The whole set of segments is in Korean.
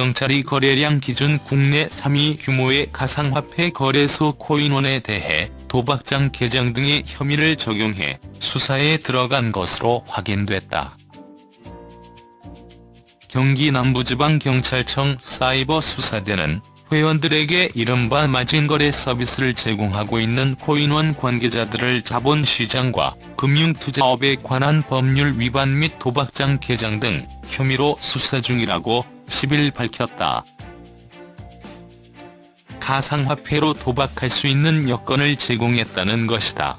경찰이 거래량 기준 국내 3위 규모의 가상화폐 거래소 코인원에 대해 도박장 개장 등의 혐의를 적용해 수사에 들어간 것으로 확인됐다. 경기 남부지방경찰청 사이버수사대는 회원들에게 이른바 마진거래 서비스를 제공하고 있는 코인원 관계자들을 자본시장과 금융투자업에 관한 법률 위반 및 도박장 개장 등 혐의로 수사 중이라고 10일 밝혔다. 가상화폐로 도박할 수 있는 여건을 제공했다는 것이다.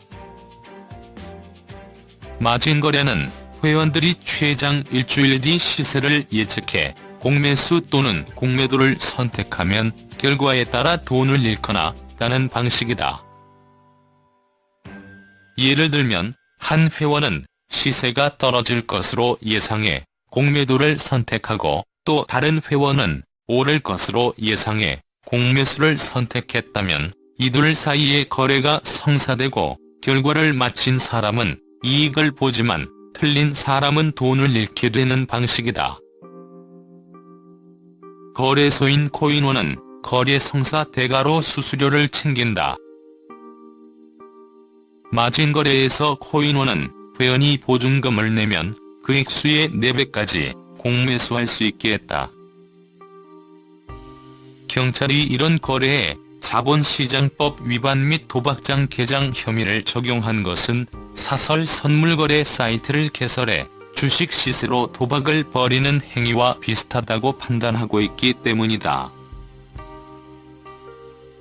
마진거래는 회원들이 최장 일주일 뒤 시세를 예측해 공매수 또는 공매도를 선택하면 결과에 따라 돈을 잃거나 따는 방식이다. 예를 들면 한 회원은 시세가 떨어질 것으로 예상해 공매도를 선택하고 또 다른 회원은 오를 것으로 예상해 공매수를 선택했다면 이둘 사이의 거래가 성사되고 결과를 마친 사람은 이익을 보지만 틀린 사람은 돈을 잃게 되는 방식이다. 거래소인 코인원은 거래 성사 대가로 수수료를 챙긴다. 마진거래에서 코인원은 회원이 보증금을 내면 그 액수의 4배까지 공매수할 수 있게 했다. 경찰이 이런 거래에 자본시장법 위반 및 도박장 개장 혐의를 적용한 것은 사설 선물거래 사이트를 개설해 주식 시세로 도박을 벌이는 행위와 비슷하다고 판단하고 있기 때문이다.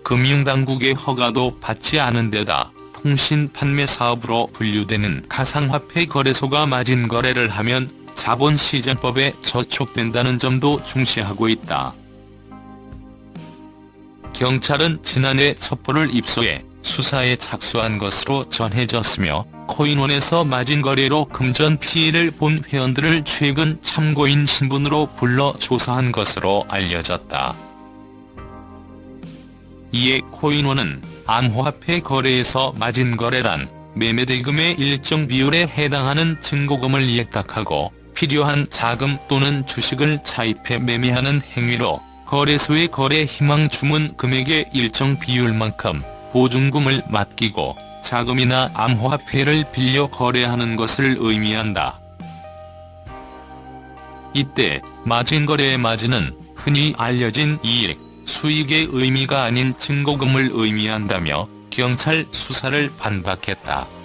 금융당국의 허가도 받지 않은 데다 통신 판매 사업으로 분류되는 가상화폐 거래소가 마진 거래를 하면 자본시장법에 저촉된다는 점도 중시하고 있다. 경찰은 지난해 첩보를 입수해 수사에 착수한 것으로 전해졌으며 코인원에서 마진거래로 금전 피해를 본 회원들을 최근 참고인 신분으로 불러 조사한 것으로 알려졌다. 이에 코인원은 암호화폐 거래에서 마진거래란 매매대금의 일정 비율에 해당하는 증거금을 예탁하고 필요한 자금 또는 주식을 차입해 매매하는 행위로 거래소의 거래 희망 주문 금액의 일정 비율만큼 보증금을 맡기고 자금이나 암호화폐를 빌려 거래하는 것을 의미한다. 이때 마진거래의 마진은 흔히 알려진 이익, 수익의 의미가 아닌 증거금을 의미한다며 경찰 수사를 반박했다.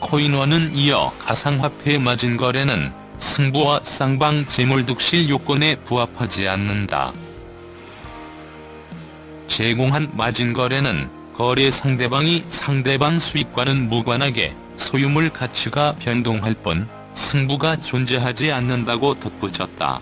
코인원은 이어 가상화폐 마진거래는 승부와 쌍방 재물득실 요건에 부합하지 않는다. 제공한 마진거래는 거래 상대방이 상대방 수익과는 무관하게 소유물 가치가 변동할 뿐 승부가 존재하지 않는다고 덧붙였다.